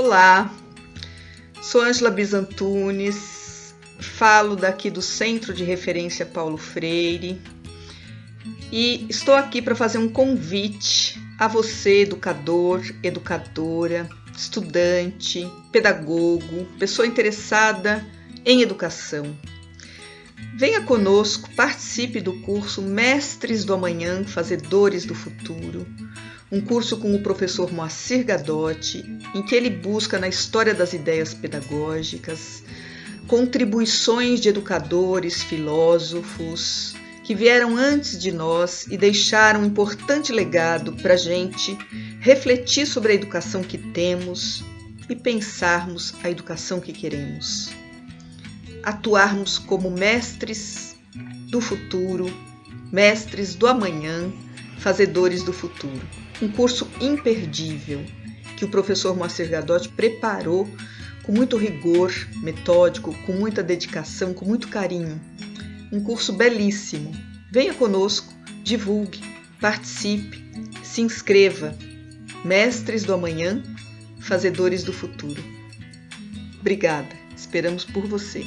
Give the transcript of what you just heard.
Olá, sou Angela Bizantunes, falo daqui do Centro de Referência Paulo Freire e estou aqui para fazer um convite a você, educador, educadora, estudante, pedagogo, pessoa interessada em educação. Venha conosco, participe do curso Mestres do Amanhã, Fazedores do Futuro um curso com o professor Moacir Gadotti, em que ele busca na história das ideias pedagógicas contribuições de educadores, filósofos que vieram antes de nós e deixaram um importante legado para a gente refletir sobre a educação que temos e pensarmos a educação que queremos. Atuarmos como mestres do futuro, mestres do amanhã, fazedores do futuro um curso imperdível que o professor Moacir Gadotti preparou com muito rigor metódico, com muita dedicação, com muito carinho. Um curso belíssimo. Venha conosco, divulgue, participe, se inscreva. Mestres do amanhã, fazedores do futuro. Obrigada, esperamos por você.